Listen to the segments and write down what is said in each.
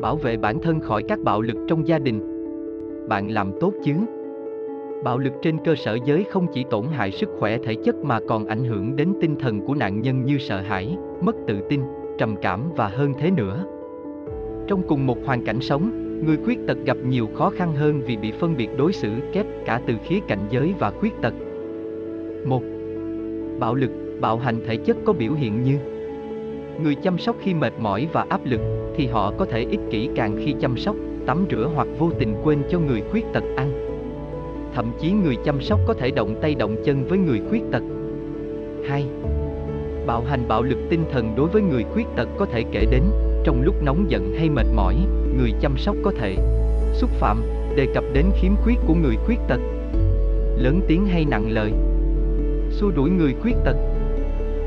Bảo vệ bản thân khỏi các bạo lực trong gia đình. Bạn làm tốt chứ? Bạo lực trên cơ sở giới không chỉ tổn hại sức khỏe thể chất mà còn ảnh hưởng đến tinh thần của nạn nhân như sợ hãi, mất tự tin, trầm cảm và hơn thế nữa. Trong cùng một hoàn cảnh sống, người khuyết tật gặp nhiều khó khăn hơn vì bị phân biệt đối xử kép cả từ khía cạnh giới và khuyết tật. 1. Bạo lực, bạo hành thể chất có biểu hiện như Người chăm sóc khi mệt mỏi và áp lực thì họ có thể ích kỷ càng khi chăm sóc, tắm rửa hoặc vô tình quên cho người khuyết tật ăn. Thậm chí người chăm sóc có thể động tay động chân với người khuyết tật. 2. Bạo hành bạo lực tinh thần đối với người khuyết tật có thể kể đến trong lúc nóng giận hay mệt mỏi, người chăm sóc có thể xúc phạm, đề cập đến khiếm khuyết của người khuyết tật. Lớn tiếng hay nặng lời. Xua đuổi người khuyết tật.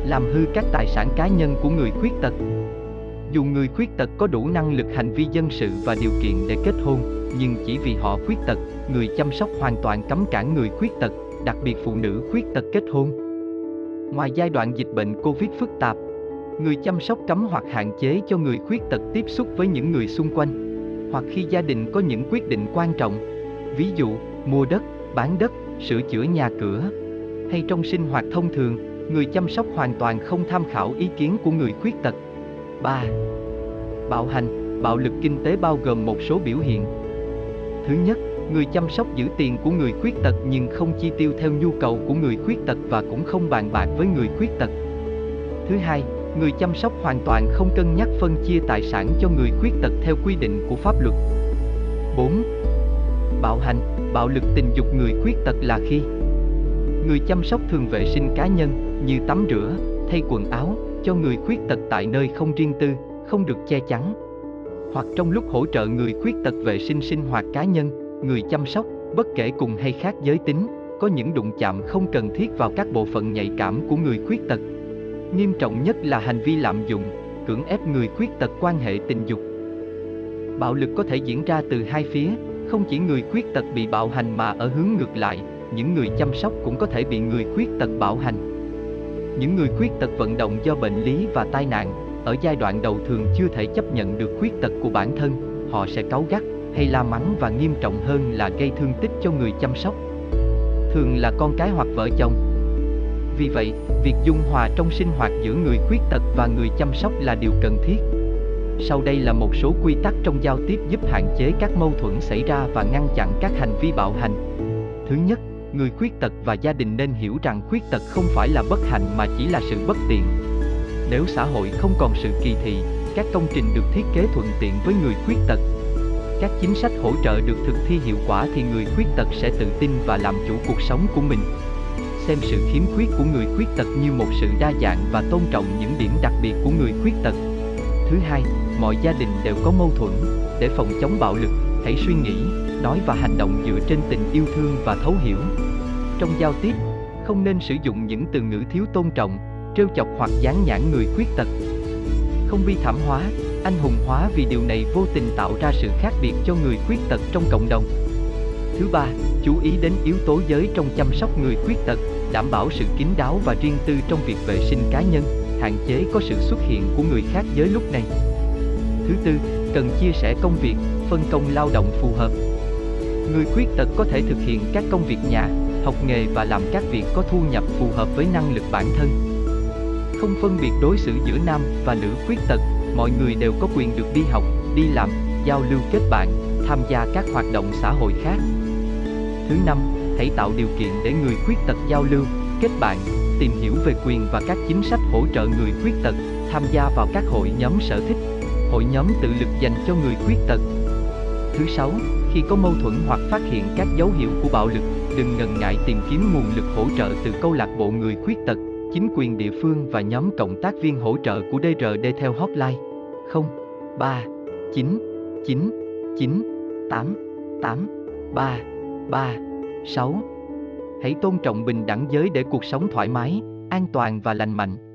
Làm hư các tài sản cá nhân của người khuyết tật. Dù người khuyết tật có đủ năng lực hành vi dân sự và điều kiện để kết hôn, nhưng chỉ vì họ khuyết tật, người chăm sóc hoàn toàn cấm cản người khuyết tật, đặc biệt phụ nữ khuyết tật kết hôn. Ngoài giai đoạn dịch bệnh Covid phức tạp, người chăm sóc cấm hoặc hạn chế cho người khuyết tật tiếp xúc với những người xung quanh, hoặc khi gia đình có những quyết định quan trọng, ví dụ mua đất, bán đất, sửa chữa nhà cửa, hay trong sinh hoạt thông thường, người chăm sóc hoàn toàn không tham khảo ý kiến của người khuyết tật. 3. Bạo hành, bạo lực kinh tế bao gồm một số biểu hiện. Thứ nhất, người chăm sóc giữ tiền của người khuyết tật nhưng không chi tiêu theo nhu cầu của người khuyết tật và cũng không bàn bạc với người khuyết tật. Thứ hai, người chăm sóc hoàn toàn không cân nhắc phân chia tài sản cho người khuyết tật theo quy định của pháp luật. 4. Bạo hành, bạo lực tình dục người khuyết tật là khi người chăm sóc thường vệ sinh cá nhân như tắm rửa, thay quần áo cho người khuyết tật tại nơi không riêng tư, không được che chắn. Hoặc trong lúc hỗ trợ người khuyết tật vệ sinh sinh hoạt cá nhân, người chăm sóc, bất kể cùng hay khác giới tính, có những đụng chạm không cần thiết vào các bộ phận nhạy cảm của người khuyết tật. Nghiêm trọng nhất là hành vi lạm dụng, cưỡng ép người khuyết tật quan hệ tình dục. Bạo lực có thể diễn ra từ hai phía, không chỉ người khuyết tật bị bạo hành mà ở hướng ngược lại, những người chăm sóc cũng có thể bị người khuyết tật bạo hành. Những người khuyết tật vận động do bệnh lý và tai nạn, ở giai đoạn đầu thường chưa thể chấp nhận được khuyết tật của bản thân, họ sẽ cáu gắt hay la mắng và nghiêm trọng hơn là gây thương tích cho người chăm sóc. Thường là con cái hoặc vợ chồng, vì vậy, việc dung hòa trong sinh hoạt giữa người khuyết tật và người chăm sóc là điều cần thiết. Sau đây là một số quy tắc trong giao tiếp giúp hạn chế các mâu thuẫn xảy ra và ngăn chặn các hành vi bạo hành. Thứ nhất, người khuyết tật và gia đình nên hiểu rằng khuyết tật không phải là bất hạnh mà chỉ là sự bất tiện. Nếu xã hội không còn sự kỳ thị, các công trình được thiết kế thuận tiện với người khuyết tật, các chính sách hỗ trợ được thực thi hiệu quả thì người khuyết tật sẽ tự tin và làm chủ cuộc sống của mình xem sự khiếm khuyết của người khuyết tật như một sự đa dạng và tôn trọng những điểm đặc biệt của người khuyết tật. Thứ hai, mọi gia đình đều có mâu thuẫn, để phòng chống bạo lực, hãy suy nghĩ, nói và hành động dựa trên tình yêu thương và thấu hiểu. Trong giao tiếp, không nên sử dụng những từ ngữ thiếu tôn trọng, trêu chọc hoặc dán nhãn người khuyết tật. Không bi thảm hóa, anh hùng hóa vì điều này vô tình tạo ra sự khác biệt cho người khuyết tật trong cộng đồng. Thứ ba, chú ý đến yếu tố giới trong chăm sóc người khuyết tật, đảm bảo sự kín đáo và riêng tư trong việc vệ sinh cá nhân, hạn chế có sự xuất hiện của người khác giới lúc này. Thứ tư, cần chia sẻ công việc, phân công lao động phù hợp. Người khuyết tật có thể thực hiện các công việc nhà, học nghề và làm các việc có thu nhập phù hợp với năng lực bản thân. Không phân biệt đối xử giữa nam và nữ khuyết tật, mọi người đều có quyền được đi học, đi làm, giao lưu kết bạn, tham gia các hoạt động xã hội khác. Thứ năm, hãy tạo điều kiện để người khuyết tật giao lưu, kết bạn, tìm hiểu về quyền và các chính sách hỗ trợ người khuyết tật, tham gia vào các hội nhóm sở thích, hội nhóm tự lực dành cho người khuyết tật. Thứ sáu, khi có mâu thuẫn hoặc phát hiện các dấu hiệu của bạo lực, đừng ngần ngại tìm kiếm nguồn lực hỗ trợ từ câu lạc bộ người khuyết tật, chính quyền địa phương và nhóm cộng tác viên hỗ trợ của DRD theo hotline 0 3 9 9 9 8 8 3 3 6. Hãy tôn trọng bình đẳng giới để cuộc sống thoải mái, an toàn và lành mạnh.